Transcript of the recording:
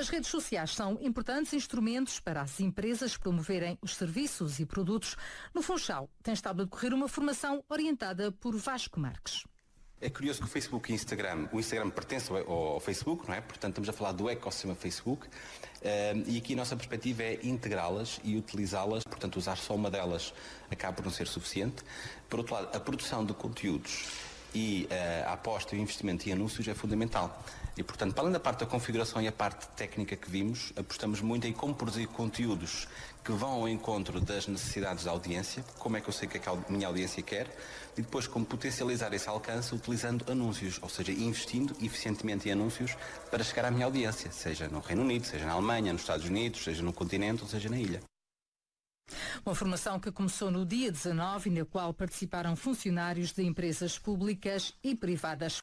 As redes sociais são importantes instrumentos para as empresas promoverem os serviços e produtos. No Funchal tem estado a decorrer uma formação orientada por Vasco Marques. É curioso que o Facebook e o Instagram, o Instagram pertence ao, Facebook, não é? Portanto, estamos a falar do ecossistema Facebook uh, e aqui a nossa perspectiva é integrá-las e utilizá-las, portanto, usar só uma delas acaba por não ser suficiente. Por outro lado, a produção de conteúdos e uh, a aposta o investimento em anúncios é fundamental. E, portanto, para além da parte da configuração e a parte técnica que vimos, apostamos muito em como produzir conteúdos que vão ao encontro das necessidades da audiência, como é que eu sei que a minha audiência quer, e depois como potencializar esse alcance utilizando anúncios, ou seja, investindo eficientemente em anúncios para chegar à minha audiência, seja no Reino Unido, seja na Alemanha, nos Estados Unidos, seja no continente ou seja na ilha. Uma formação que começou no dia 19 e na qual participaram funcionários de empresas públicas e privadas.